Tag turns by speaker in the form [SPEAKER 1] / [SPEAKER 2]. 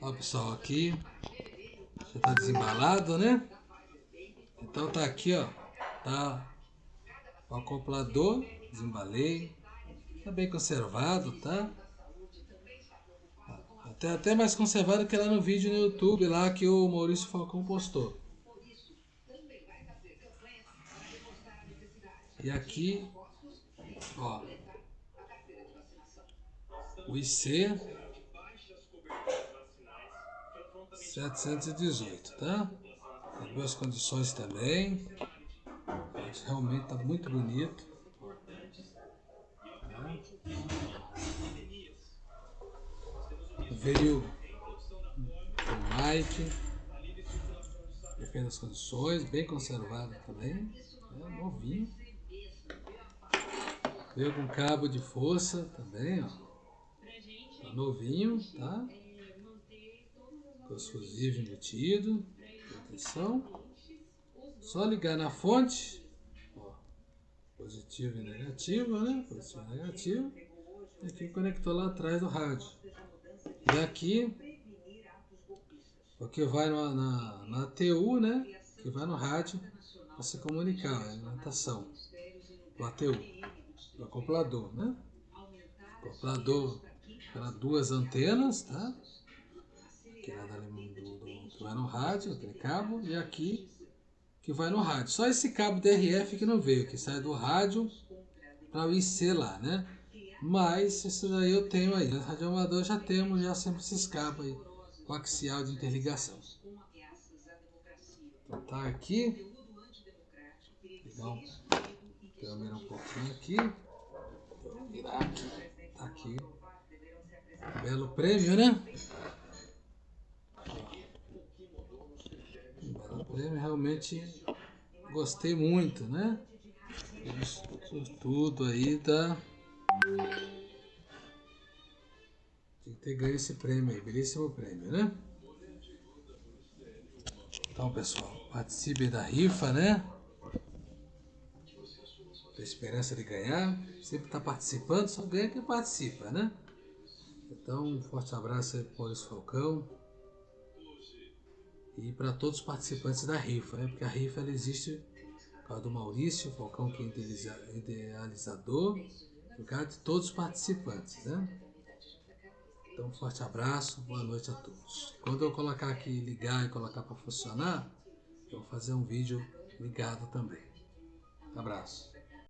[SPEAKER 1] Ó pessoal, aqui já tá desembalado, né? Então tá aqui, ó. Tá o acoplador, desembalei. Tá bem conservado, tá? Até, até mais conservado que lá no vídeo no YouTube lá que o Maurício Falcão postou. E aqui, ó, o IC 718, tá? Duas condições também. Realmente tá muito bonito. Tá? Veio o Mike. Das condições, bem conservado também. É, novinho. Veio com cabo de força também, ó. Tá novinho, tá? Com os fusíveis. Atenção. Só ligar na fonte. Ó, positivo e negativo, né? Positivo e negativo. E aqui conectou lá atrás do rádio. E aqui, o que vai na, na, na TU, né? Que vai no rádio para se comunicar, a alimentação. O ATU do acoplador, né? Acoplador para duas antenas, tá? Que é da, do, do, que vai no rádio, aquele cabo, e aqui que vai no rádio. Só esse cabo DRF que não veio, que sai do rádio para o IC lá, né? Mas isso daí eu tenho aí. No radioamador já temos já sempre esses cabos aí, coaxial de interligação. Então tá aqui. Então, câmera um pouquinho aqui. Virar aqui. Tá aqui. Belo prêmio, né? Belo prêmio, realmente gostei muito, né? Tudo aí da. De ter ganho esse prêmio aí, belíssimo prêmio, né? Então, pessoal, participe da rifa, né? a esperança de ganhar, sempre está participando, só ganha quem participa, né? Então, um forte abraço aí para o Maurício Falcão e para todos os participantes da rifa, né? Porque a rifa ela existe por causa do Maurício Falcão, que é idealizador, por causa de todos os participantes, né? Então, um forte abraço, boa noite a todos. Quando eu colocar aqui ligar e colocar para funcionar, eu vou fazer um vídeo ligado também. Abraço.